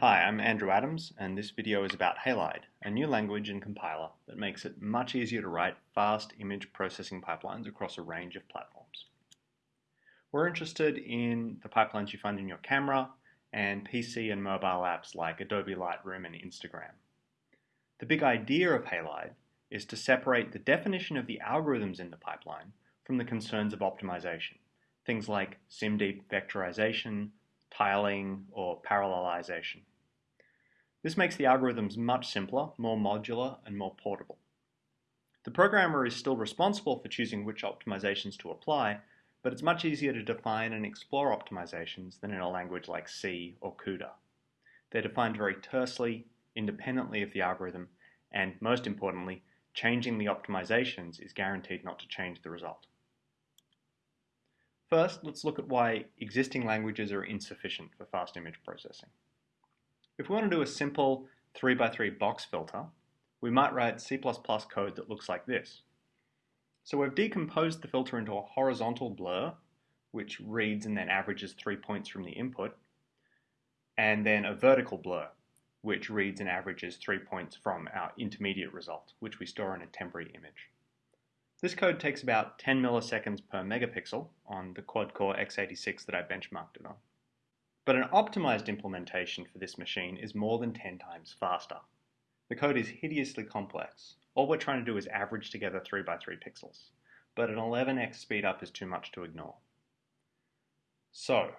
Hi, I'm Andrew Adams, and this video is about Halide, a new language and compiler that makes it much easier to write fast image processing pipelines across a range of platforms. We're interested in the pipelines you find in your camera and PC and mobile apps like Adobe Lightroom and Instagram. The big idea of Halide is to separate the definition of the algorithms in the pipeline from the concerns of optimization, things like SIMD vectorization, tiling, or parallelization. This makes the algorithms much simpler, more modular, and more portable. The programmer is still responsible for choosing which optimizations to apply, but it's much easier to define and explore optimizations than in a language like C or CUDA. They're defined very tersely, independently of the algorithm, and most importantly, changing the optimizations is guaranteed not to change the result. First, let's look at why existing languages are insufficient for fast image processing. If we want to do a simple 3x3 box filter, we might write C++ code that looks like this. So we've decomposed the filter into a horizontal blur, which reads and then averages three points from the input, and then a vertical blur, which reads and averages three points from our intermediate result, which we store in a temporary image. This code takes about 10 milliseconds per megapixel on the quad-core x86 that I benchmarked it on. But an optimized implementation for this machine is more than 10 times faster. The code is hideously complex. All we're trying to do is average together 3x3 pixels, but an 11x speedup is too much to ignore. So,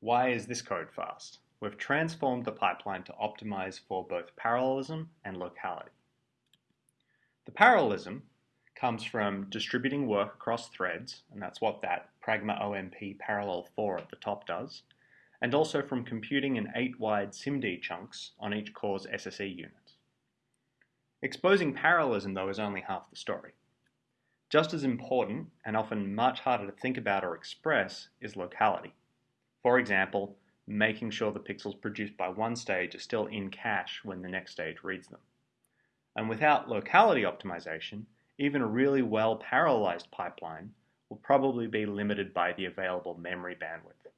why is this code fast? we've transformed the pipeline to optimize for both parallelism and locality. The parallelism comes from distributing work across threads, and that's what that Pragma OMP parallel for at the top does, and also from computing in 8 wide SIMD chunks on each core's SSE unit. Exposing parallelism, though, is only half the story. Just as important, and often much harder to think about or express, is locality. For example, making sure the pixels produced by one stage are still in cache when the next stage reads them. And without locality optimization, even a really well parallelized pipeline will probably be limited by the available memory bandwidth.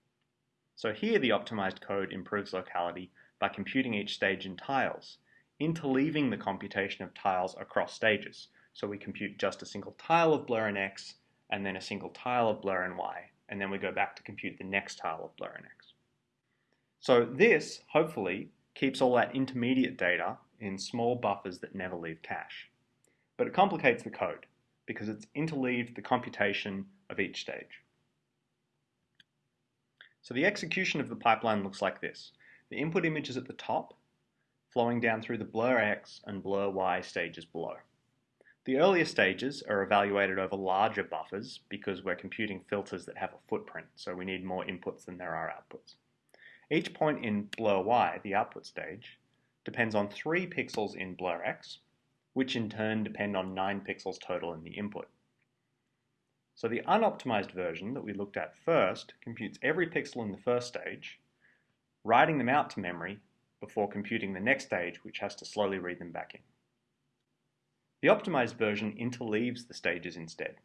So here the optimized code improves locality by computing each stage in tiles, interleaving the computation of tiles across stages. So we compute just a single tile of blur in X, and then a single tile of blur in Y, and then we go back to compute the next tile of blur in X. So this, hopefully, keeps all that intermediate data in small buffers that never leave cache. But it complicates the code because it's interleaved the computation of each stage. So the execution of the pipeline looks like this. The input image is at the top, flowing down through the blur X and blur Y stages below. The earlier stages are evaluated over larger buffers because we're computing filters that have a footprint, so we need more inputs than there are outputs. Each point in blur Y, the output stage, depends on 3 pixels in blur X, which in turn depend on 9 pixels total in the input. So the unoptimized version that we looked at first computes every pixel in the first stage, writing them out to memory before computing the next stage, which has to slowly read them back in. The optimized version interleaves the stages instead.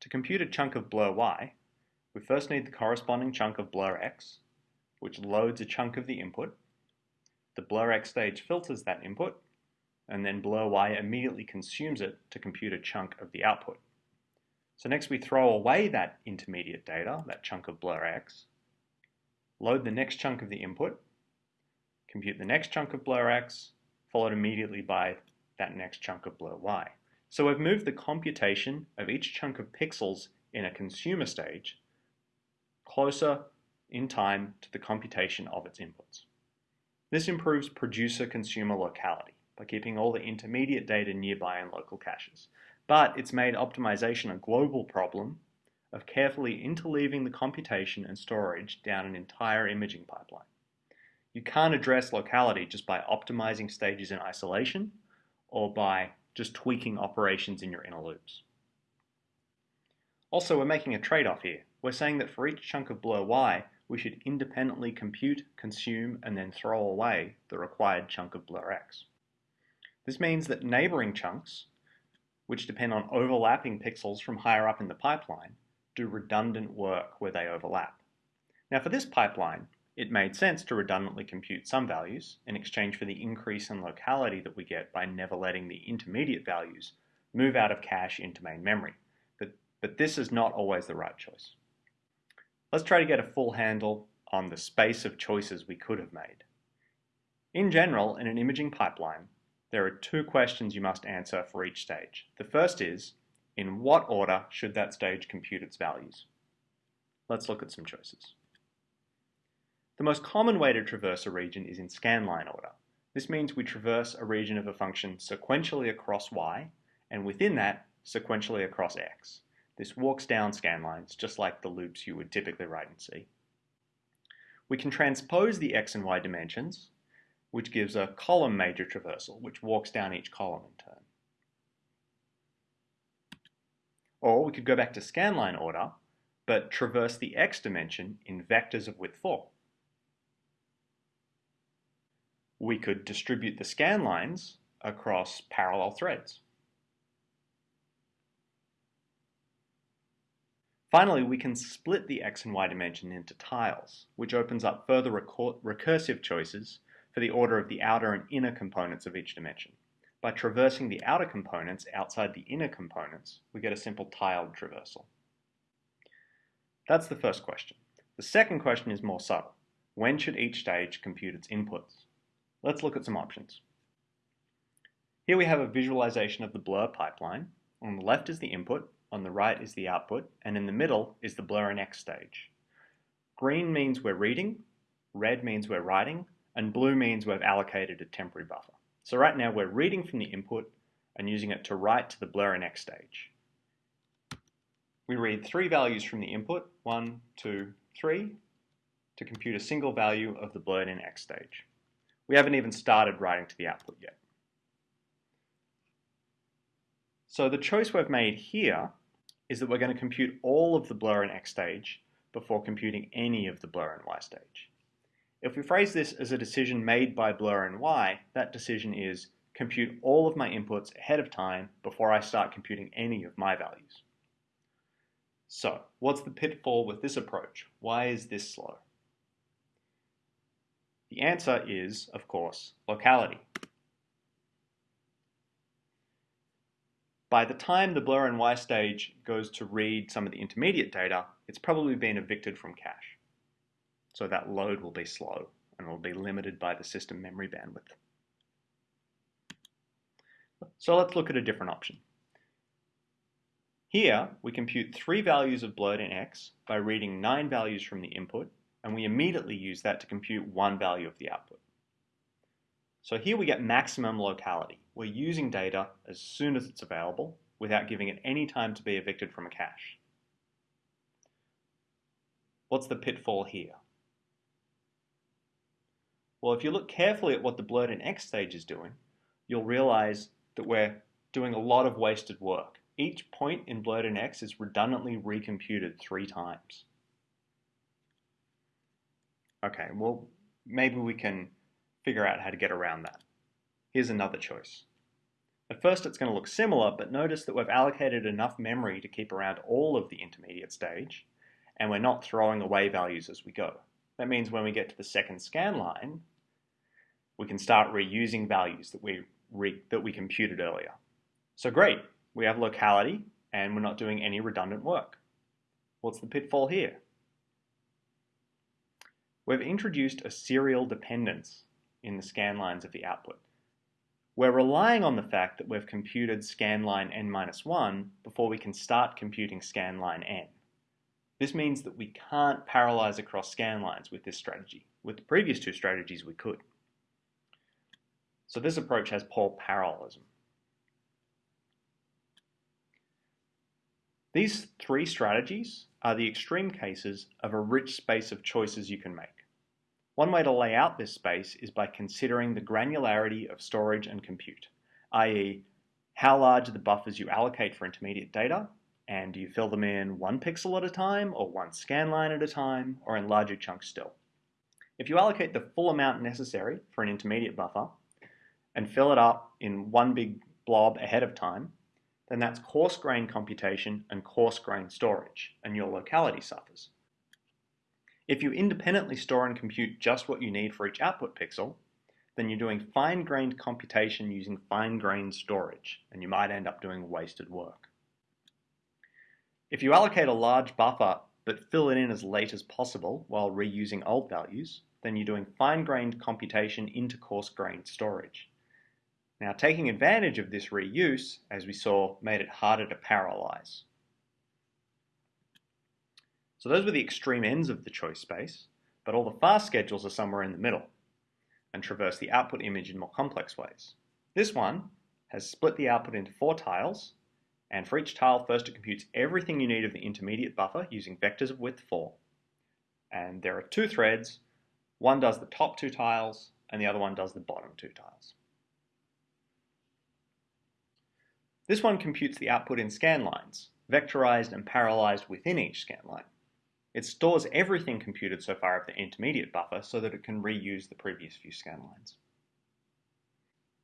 To compute a chunk of blur Y, we first need the corresponding chunk of blur X, which loads a chunk of the input. The blur X stage filters that input, and then blur Y immediately consumes it to compute a chunk of the output. So next we throw away that intermediate data, that chunk of blur X, load the next chunk of the input, compute the next chunk of blur X, followed immediately by that next chunk of blur Y. So we've moved the computation of each chunk of pixels in a consumer stage closer in time to the computation of its inputs. This improves producer-consumer locality by keeping all the intermediate data nearby in local caches. But it's made optimization a global problem of carefully interleaving the computation and storage down an entire imaging pipeline. You can't address locality just by optimizing stages in isolation or by just tweaking operations in your inner loops. Also, we're making a trade-off here. We're saying that for each chunk of blur Y, we should independently compute, consume, and then throw away the required chunk of blur X. This means that neighboring chunks, which depend on overlapping pixels from higher up in the pipeline, do redundant work where they overlap. Now for this pipeline, it made sense to redundantly compute some values in exchange for the increase in locality that we get by never letting the intermediate values move out of cache into main memory. But, but this is not always the right choice. Let's try to get a full handle on the space of choices we could have made. In general, in an imaging pipeline, there are two questions you must answer for each stage. The first is, in what order should that stage compute its values? Let's look at some choices. The most common way to traverse a region is in scanline order. This means we traverse a region of a function sequentially across y, and within that, sequentially across x. This walks down scanlines, just like the loops you would typically write in C. We can transpose the x and y dimensions, which gives a column major traversal, which walks down each column in turn. Or we could go back to scanline order, but traverse the x dimension in vectors of width 4 we could distribute the scan lines across parallel threads. Finally, we can split the x and y dimension into tiles, which opens up further recursive choices for the order of the outer and inner components of each dimension. By traversing the outer components outside the inner components, we get a simple tiled traversal. That's the first question. The second question is more subtle. When should each stage compute its inputs? Let's look at some options. Here we have a visualization of the blur pipeline. On the left is the input, on the right is the output, and in the middle is the blur and X stage. Green means we're reading, red means we're writing, and blue means we've allocated a temporary buffer. So right now we're reading from the input and using it to write to the blur and X stage. We read three values from the input, one, two, three, to compute a single value of the blurred in X stage. We haven't even started writing to the output yet. So the choice we've made here is that we're going to compute all of the blur in X stage before computing any of the blur in Y stage. If we phrase this as a decision made by blur and Y, that decision is compute all of my inputs ahead of time before I start computing any of my values. So, what's the pitfall with this approach? Why is this slow? The answer is, of course, locality. By the time the blur and Y stage goes to read some of the intermediate data, it's probably been evicted from cache. So that load will be slow and will be limited by the system memory bandwidth. So let's look at a different option. Here, we compute three values of blurred in X by reading nine values from the input and we immediately use that to compute one value of the output. So here we get maximum locality. We're using data as soon as it's available without giving it any time to be evicted from a cache. What's the pitfall here? Well, if you look carefully at what the blurred in X stage is doing, you'll realize that we're doing a lot of wasted work. Each point in blurred in X is redundantly recomputed three times. Okay, well, maybe we can figure out how to get around that. Here's another choice. At first it's going to look similar, but notice that we've allocated enough memory to keep around all of the intermediate stage, and we're not throwing away values as we go. That means when we get to the second scan line, we can start reusing values that we, that we computed earlier. So great, we have locality, and we're not doing any redundant work. What's the pitfall here? we've introduced a serial dependence in the scan lines of the output. We're relying on the fact that we've computed scan line n-1 before we can start computing scan line n. This means that we can't parallelize across scan lines with this strategy. With the previous two strategies, we could. So this approach has poor parallelism. These three strategies are the extreme cases of a rich space of choices you can make. One way to lay out this space is by considering the granularity of storage and compute, i.e. how large are the buffers you allocate for intermediate data, and do you fill them in one pixel at a time, or one scan line at a time, or in larger chunks still. If you allocate the full amount necessary for an intermediate buffer, and fill it up in one big blob ahead of time, then that's coarse grain computation and coarse grain storage, and your locality suffers. If you independently store and compute just what you need for each output pixel, then you're doing fine-grained computation using fine-grained storage, and you might end up doing wasted work. If you allocate a large buffer but fill it in as late as possible while reusing old values, then you're doing fine-grained computation into coarse-grained storage. Now taking advantage of this reuse, as we saw, made it harder to parallelize. So those were the extreme ends of the choice space, but all the fast schedules are somewhere in the middle and traverse the output image in more complex ways. This one has split the output into four tiles, and for each tile first it computes everything you need of the intermediate buffer using vectors of width 4. And there are two threads, one does the top two tiles and the other one does the bottom two tiles. This one computes the output in scan lines, vectorized and parallelized within each scan line. It stores everything computed so far of the intermediate buffer so that it can reuse the previous few scan lines.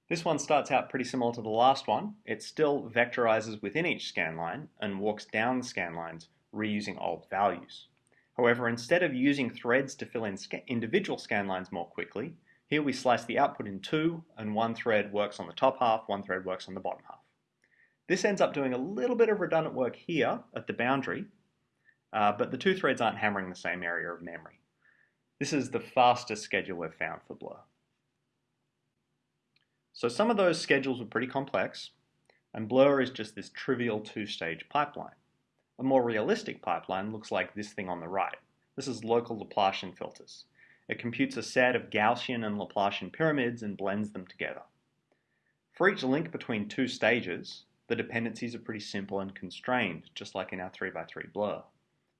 This one starts out pretty similar to the last one. It still vectorizes within each scan line and walks down the scan lines reusing old values. However, instead of using threads to fill in individual scan lines more quickly, here we slice the output in two and one thread works on the top half, one thread works on the bottom half. This ends up doing a little bit of redundant work here at the boundary, uh, but the two threads aren't hammering the same area of memory. This is the fastest schedule we've found for Blur. So some of those schedules were pretty complex, and Blur is just this trivial two-stage pipeline. A more realistic pipeline looks like this thing on the right. This is local Laplacian filters. It computes a set of Gaussian and Laplacian pyramids and blends them together. For each link between two stages, the dependencies are pretty simple and constrained, just like in our 3x3 blur.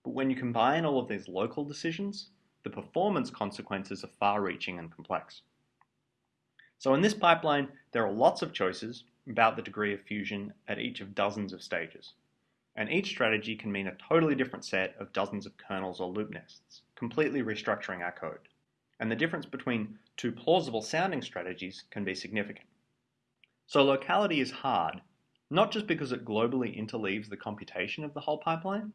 But when you combine all of these local decisions, the performance consequences are far-reaching and complex. So in this pipeline, there are lots of choices about the degree of fusion at each of dozens of stages. And each strategy can mean a totally different set of dozens of kernels or loop nests, completely restructuring our code. And the difference between two plausible sounding strategies can be significant. So locality is hard not just because it globally interleaves the computation of the whole pipeline,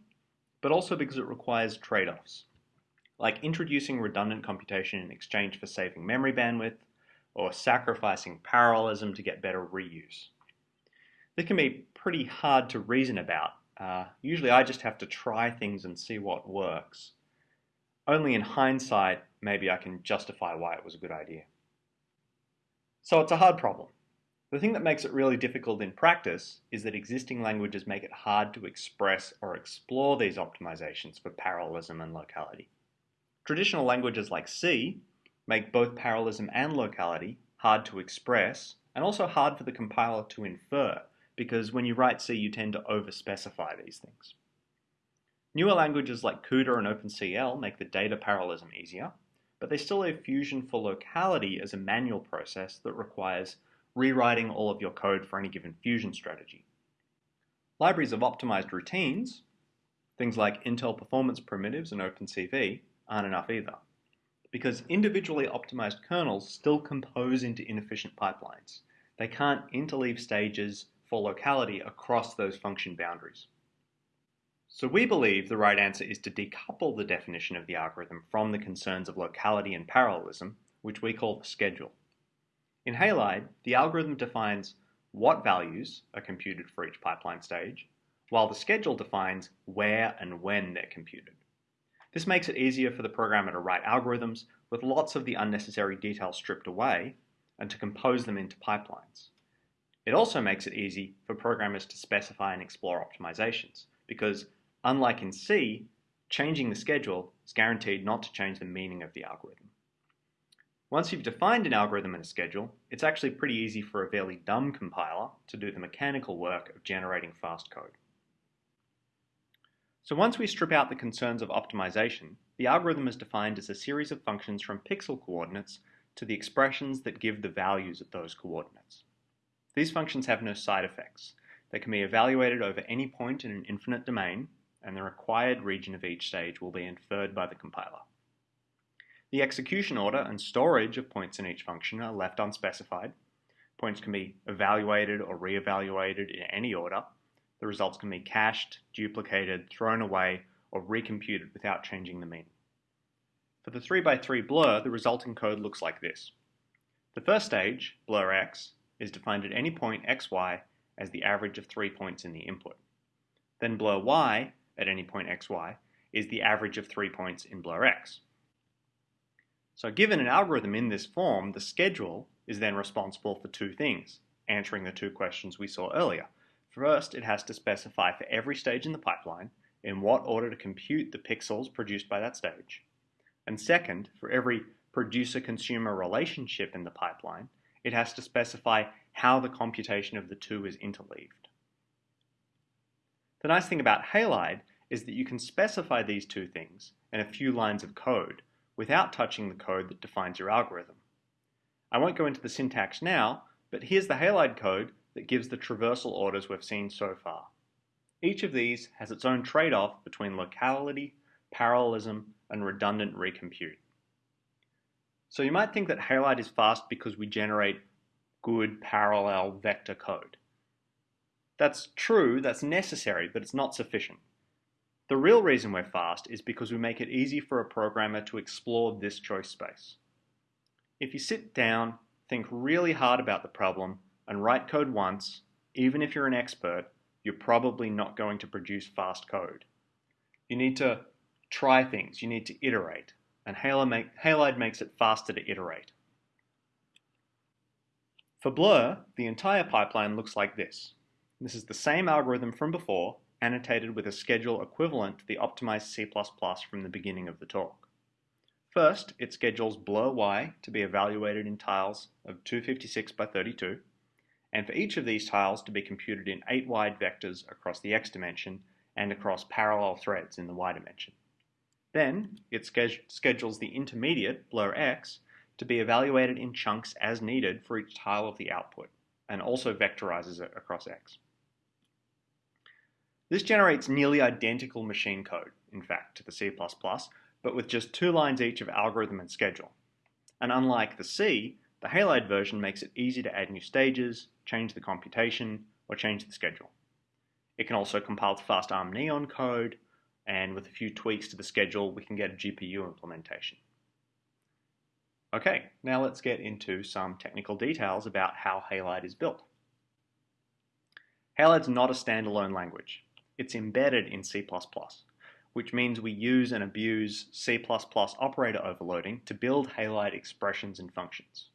but also because it requires trade-offs, like introducing redundant computation in exchange for saving memory bandwidth, or sacrificing parallelism to get better reuse. This can be pretty hard to reason about. Uh, usually I just have to try things and see what works. Only in hindsight, maybe I can justify why it was a good idea. So it's a hard problem. The thing that makes it really difficult in practice is that existing languages make it hard to express or explore these optimizations for parallelism and locality. Traditional languages like C make both parallelism and locality hard to express and also hard for the compiler to infer because when you write C you tend to overspecify these things. Newer languages like CUDA and OpenCL make the data parallelism easier, but they still leave Fusion for locality as a manual process that requires rewriting all of your code for any given fusion strategy. Libraries of optimized routines, things like Intel performance primitives and OpenCV, aren't enough either, because individually optimized kernels still compose into inefficient pipelines. They can't interleave stages for locality across those function boundaries. So we believe the right answer is to decouple the definition of the algorithm from the concerns of locality and parallelism, which we call the schedule. In Halide, the algorithm defines what values are computed for each pipeline stage, while the schedule defines where and when they're computed. This makes it easier for the programmer to write algorithms with lots of the unnecessary details stripped away and to compose them into pipelines. It also makes it easy for programmers to specify and explore optimizations because, unlike in C, changing the schedule is guaranteed not to change the meaning of the algorithm. Once you've defined an algorithm and a schedule, it's actually pretty easy for a fairly dumb compiler to do the mechanical work of generating fast code. So once we strip out the concerns of optimization, the algorithm is defined as a series of functions from pixel coordinates to the expressions that give the values at those coordinates. These functions have no side effects. They can be evaluated over any point in an infinite domain, and the required region of each stage will be inferred by the compiler. The execution order and storage of points in each function are left unspecified. Points can be evaluated or re-evaluated in any order. The results can be cached, duplicated, thrown away, or recomputed without changing the meaning. For the 3x3 blur, the resulting code looks like this. The first stage, blur x, is defined at any point xy as the average of three points in the input. Then blur y, at any point xy, is the average of three points in blur x. So given an algorithm in this form, the schedule is then responsible for two things, answering the two questions we saw earlier. First, it has to specify for every stage in the pipeline in what order to compute the pixels produced by that stage. And second, for every producer-consumer relationship in the pipeline, it has to specify how the computation of the two is interleaved. The nice thing about Halide is that you can specify these two things in a few lines of code without touching the code that defines your algorithm. I won't go into the syntax now, but here's the Halide code that gives the traversal orders we've seen so far. Each of these has its own trade-off between locality, parallelism, and redundant recompute. So you might think that Halide is fast because we generate good parallel vector code. That's true, that's necessary, but it's not sufficient. The real reason we're fast is because we make it easy for a programmer to explore this choice space. If you sit down, think really hard about the problem, and write code once, even if you're an expert, you're probably not going to produce fast code. You need to try things, you need to iterate, and Halide makes it faster to iterate. For Blur, the entire pipeline looks like this. This is the same algorithm from before, annotated with a schedule equivalent to the optimized C++ from the beginning of the talk. First, it schedules blur y to be evaluated in tiles of 256 by 32, and for each of these tiles to be computed in 8 wide vectors across the x dimension and across parallel threads in the y dimension. Then, it schedules the intermediate, blur x, to be evaluated in chunks as needed for each tile of the output, and also vectorizes it across x. This generates nearly identical machine code, in fact, to the C++, but with just two lines each of algorithm and schedule. And unlike the C, the Halide version makes it easy to add new stages, change the computation, or change the schedule. It can also compile to fast ARM Neon code, and with a few tweaks to the schedule, we can get a GPU implementation. Okay, now let's get into some technical details about how Halide is built. Halide's not a standalone language. It's embedded in C++, which means we use and abuse C++ operator overloading to build Halide expressions and functions.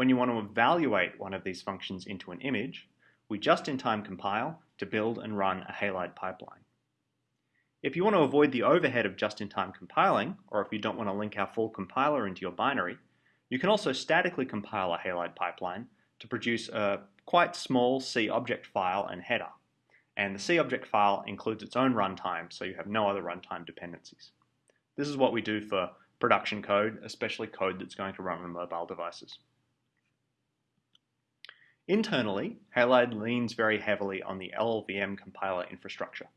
When you want to evaluate one of these functions into an image, we just-in-time compile to build and run a Halide pipeline. If you want to avoid the overhead of just-in-time compiling, or if you don't want to link our full compiler into your binary, you can also statically compile a Halide pipeline to produce a quite small C object file and header. And the C object file includes its own runtime, so you have no other runtime dependencies. This is what we do for production code, especially code that's going to run on mobile devices. Internally, Halide leans very heavily on the LLVM compiler infrastructure.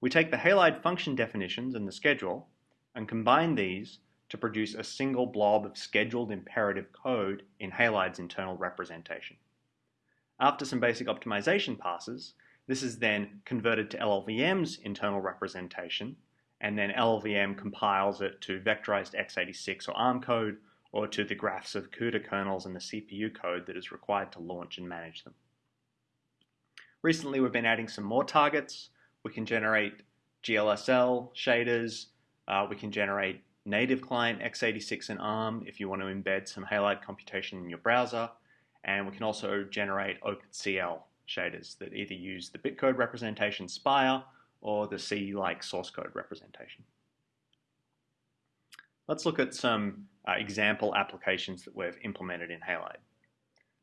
We take the Halide function definitions and the schedule and combine these to produce a single blob of scheduled imperative code in Halide's internal representation. After some basic optimization passes, this is then converted to LLVM's internal representation, and then LLVM compiles it to vectorized x86 or ARM code, or to the graphs of CUDA kernels and the CPU code that is required to launch and manage them. Recently, we've been adding some more targets, we can generate GLSL shaders. Uh, we can generate native client x86 and ARM if you want to embed some Halide computation in your browser. And we can also generate OpenCL shaders that either use the bitcode representation SPIR or the C-like source code representation. Let's look at some uh, example applications that we've implemented in Halide.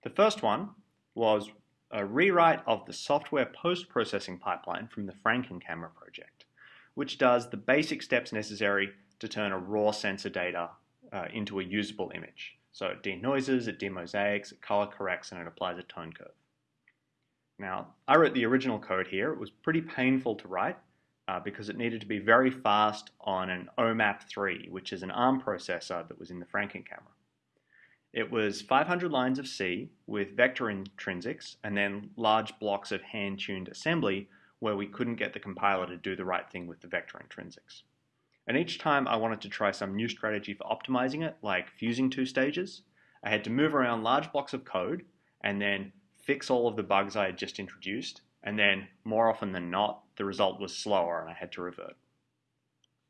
The first one was a rewrite of the software post-processing pipeline from the Frankencamera project, which does the basic steps necessary to turn a raw sensor data uh, into a usable image. So it denoises, it demosaics, it color corrects, and it applies a tone curve. Now, I wrote the original code here. It was pretty painful to write uh, because it needed to be very fast on an OMAP3, which is an ARM processor that was in the Frankencamera. It was 500 lines of C with vector intrinsics and then large blocks of hand-tuned assembly where we couldn't get the compiler to do the right thing with the vector intrinsics. And each time I wanted to try some new strategy for optimizing it, like fusing two stages, I had to move around large blocks of code and then fix all of the bugs I had just introduced, and then more often than not, the result was slower and I had to revert.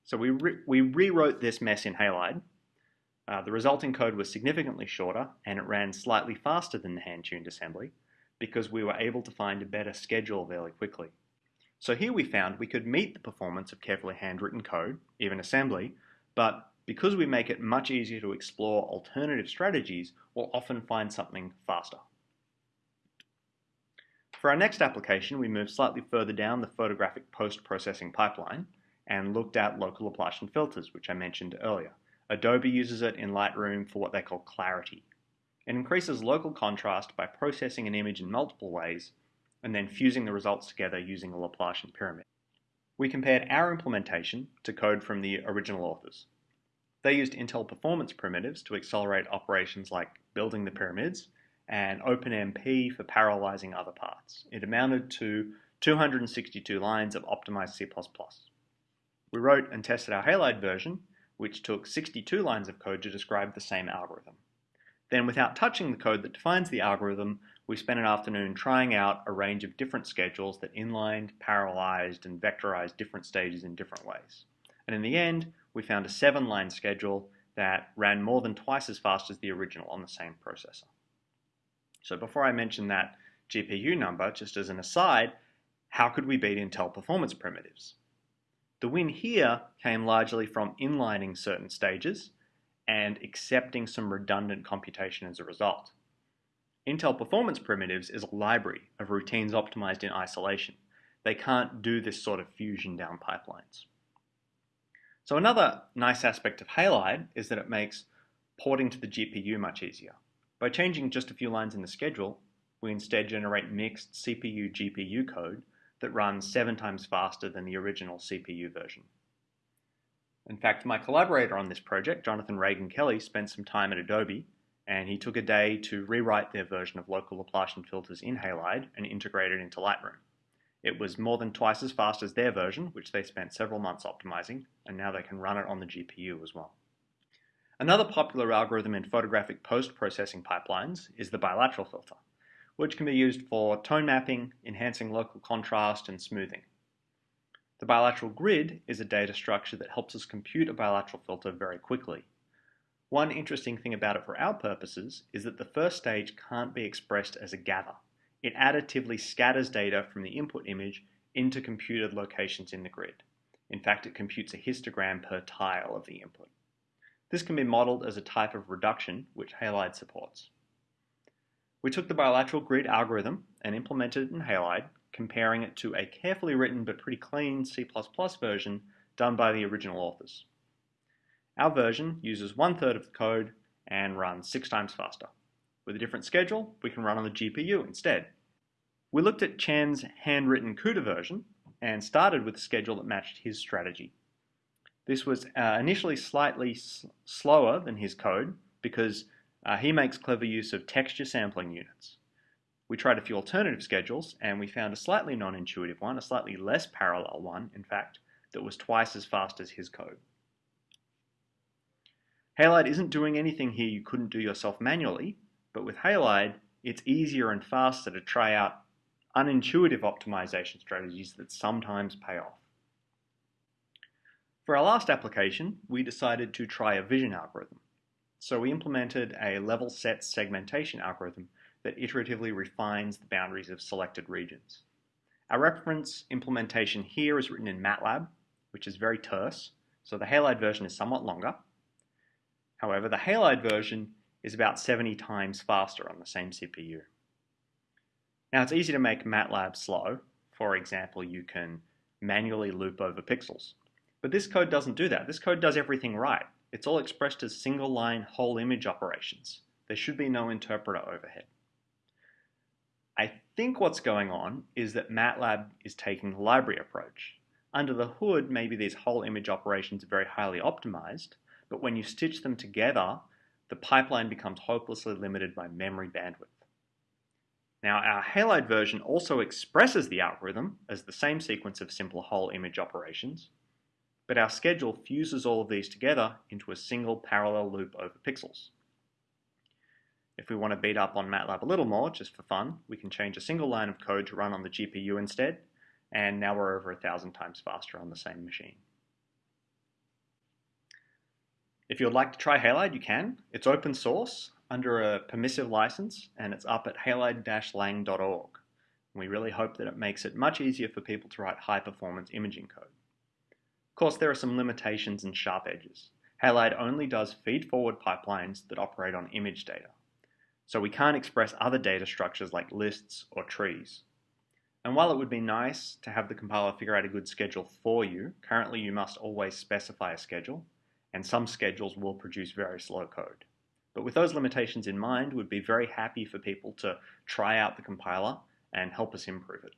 So we, re we rewrote this mess in Halide. Uh, the resulting code was significantly shorter and it ran slightly faster than the hand-tuned assembly because we were able to find a better schedule fairly quickly. So here we found we could meet the performance of carefully handwritten code, even assembly, but because we make it much easier to explore alternative strategies, we'll often find something faster. For our next application, we moved slightly further down the photographic post-processing pipeline and looked at local Laplacian filters, which I mentioned earlier. Adobe uses it in Lightroom for what they call clarity. It increases local contrast by processing an image in multiple ways and then fusing the results together using a Laplacian pyramid. We compared our implementation to code from the original authors. They used Intel performance primitives to accelerate operations like building the pyramids and OpenMP for parallelizing other parts. It amounted to 262 lines of optimized C++. We wrote and tested our Halide version, which took 62 lines of code to describe the same algorithm. Then without touching the code that defines the algorithm, we spent an afternoon trying out a range of different schedules that inlined, parallelized, and vectorized different stages in different ways. And in the end, we found a seven-line schedule that ran more than twice as fast as the original on the same processor. So before I mention that GPU number, just as an aside, how could we beat Intel performance primitives? The win here came largely from inlining certain stages and accepting some redundant computation as a result. Intel Performance Primitives is a library of routines optimized in isolation. They can't do this sort of fusion down pipelines. So another nice aspect of Halide is that it makes porting to the GPU much easier. By changing just a few lines in the schedule, we instead generate mixed CPU-GPU code that runs seven times faster than the original CPU version. In fact, my collaborator on this project, Jonathan Ragan-Kelley, spent some time at Adobe and he took a day to rewrite their version of local Laplacian filters in Halide and integrate it into Lightroom. It was more than twice as fast as their version, which they spent several months optimizing, and now they can run it on the GPU as well. Another popular algorithm in photographic post-processing pipelines is the bilateral filter, which can be used for tone mapping, enhancing local contrast, and smoothing. The bilateral grid is a data structure that helps us compute a bilateral filter very quickly, one interesting thing about it for our purposes is that the first stage can't be expressed as a gather. It additively scatters data from the input image into computed locations in the grid. In fact, it computes a histogram per tile of the input. This can be modeled as a type of reduction, which Halide supports. We took the bilateral grid algorithm and implemented it in Halide, comparing it to a carefully written but pretty clean C++ version done by the original authors. Our version uses one third of the code and runs six times faster. With a different schedule, we can run on the GPU instead. We looked at Chen's handwritten CUDA version and started with a schedule that matched his strategy. This was uh, initially slightly slower than his code because uh, he makes clever use of texture sampling units. We tried a few alternative schedules and we found a slightly non-intuitive one, a slightly less parallel one, in fact, that was twice as fast as his code. Halide isn't doing anything here you couldn't do yourself manually, but with Halide, it's easier and faster to try out unintuitive optimization strategies that sometimes pay off. For our last application, we decided to try a vision algorithm. So we implemented a level set segmentation algorithm that iteratively refines the boundaries of selected regions. Our reference implementation here is written in MATLAB, which is very terse, so the Halide version is somewhat longer, However, the Halide version is about 70 times faster on the same CPU. Now it's easy to make MATLAB slow. For example, you can manually loop over pixels. But this code doesn't do that. This code does everything right. It's all expressed as single line whole image operations. There should be no interpreter overhead. I think what's going on is that MATLAB is taking the library approach. Under the hood, maybe these whole image operations are very highly optimized, but when you stitch them together, the pipeline becomes hopelessly limited by memory bandwidth. Now, our Halide version also expresses the algorithm as the same sequence of simple whole image operations, but our schedule fuses all of these together into a single parallel loop over pixels. If we want to beat up on MATLAB a little more, just for fun, we can change a single line of code to run on the GPU instead, and now we're over a thousand times faster on the same machine. If you'd like to try Halide, you can. It's open source under a permissive license, and it's up at halide-lang.org. We really hope that it makes it much easier for people to write high-performance imaging code. Of course, there are some limitations and sharp edges. Halide only does feed-forward pipelines that operate on image data. So we can't express other data structures like lists or trees. And while it would be nice to have the compiler figure out a good schedule for you, currently you must always specify a schedule, and some schedules will produce very slow code. But with those limitations in mind, we'd be very happy for people to try out the compiler and help us improve it.